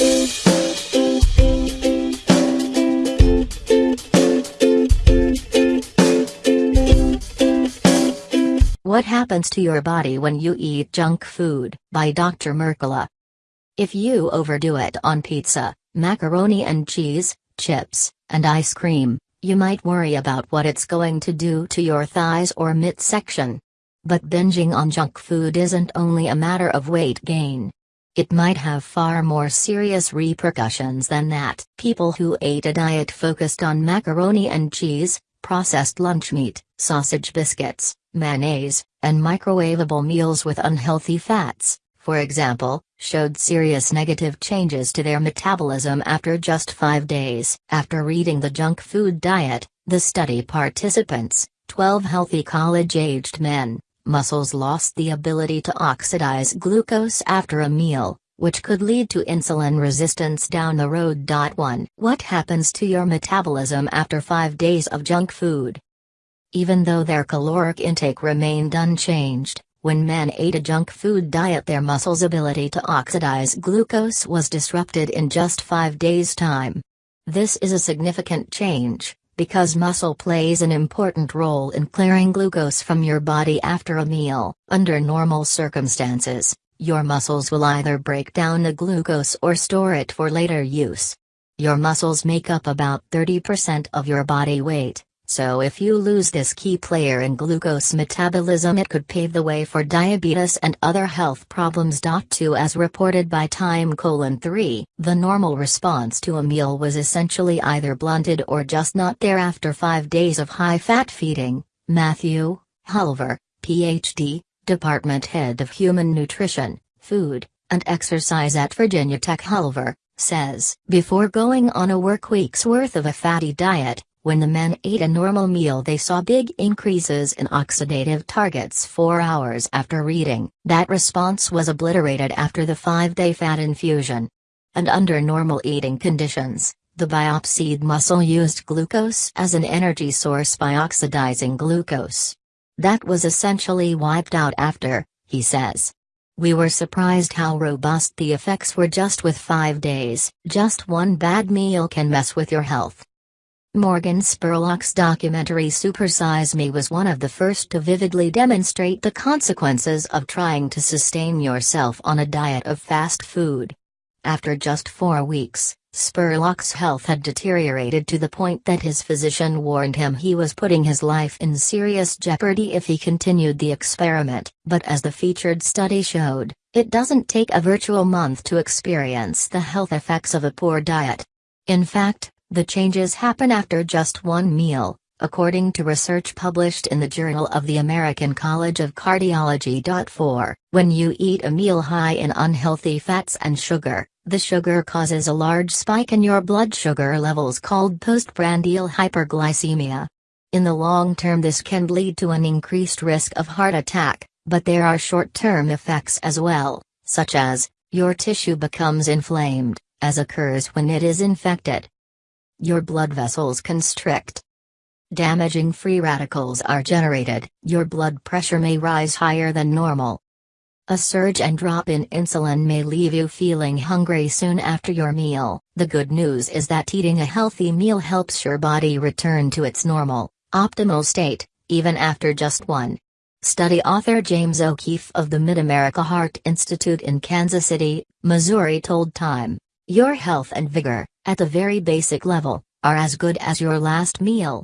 What happens to your body when you eat junk food? By Dr. Mercola. If you overdo it on pizza, macaroni and cheese, chips, and ice cream, you might worry about what it's going to do to your thighs or midsection. But binging on junk food isn't only a matter of weight gain. It might have far more serious repercussions than that. People who ate a diet focused on macaroni and cheese, processed lunch meat, sausage biscuits, mayonnaise, and microwavable meals with unhealthy fats, for example, showed serious negative changes to their metabolism after just five days. After reading the junk food diet, the study participants, 12 healthy college aged men, muscles lost the ability to oxidize glucose after a meal, which could lead to insulin resistance down the road. 1. What happens to your metabolism after 5 days of junk food? Even though their caloric intake remained unchanged, when men ate a junk food diet their muscles' ability to oxidize glucose was disrupted in just 5 days' time. This is a significant change, because muscle plays an important role in clearing glucose from your body after a meal. Under normal circumstances, your muscles will either break down the glucose or store it for later use. Your muscles make up about 30% of your body weight. So if you lose this key player in glucose metabolism it could pave the way for diabetes and other health problems. 2 As reported by Time 3, the normal response to a meal was essentially either blunted or just not there after 5 days of high-fat feeding, Matthew, Hulver, Ph.D., Department Head of Human Nutrition, Food, and Exercise at Virginia Tech Hulver, says. Before going on a work week's worth of a fatty diet, when the men ate a normal meal they saw big increases in oxidative targets 4 hours after reading. That response was obliterated after the 5-day fat infusion. And under normal eating conditions, the biopsied muscle used glucose as an energy source by oxidizing glucose. That was essentially wiped out after, he says. We were surprised how robust the effects were just with 5 days. Just one bad meal can mess with your health. Morgan Spurlock's documentary Supersize Me was one of the first to vividly demonstrate the consequences of trying to sustain yourself on a diet of fast food. After just four weeks, Spurlock's health had deteriorated to the point that his physician warned him he was putting his life in serious jeopardy if he continued the experiment. But as the featured study showed, it doesn't take a virtual month to experience the health effects of a poor diet. In fact, the changes happen after just one meal, according to research published in the Journal of the American College of Cardiology. 4. When you eat a meal high in unhealthy fats and sugar, the sugar causes a large spike in your blood sugar levels called postprandial hyperglycemia. In the long term, this can lead to an increased risk of heart attack, but there are short term effects as well, such as your tissue becomes inflamed, as occurs when it is infected, your blood vessels constrict. Damaging free radicals are generated, your blood pressure may rise higher than normal. A surge and drop in insulin may leave you feeling hungry soon after your meal. The good news is that eating a healthy meal helps your body return to its normal, optimal state, even after just one. Study author James O'Keefe of the Mid-America Heart Institute in Kansas City, Missouri told Time, Your health and vigor, at the very basic level, are as good as your last meal.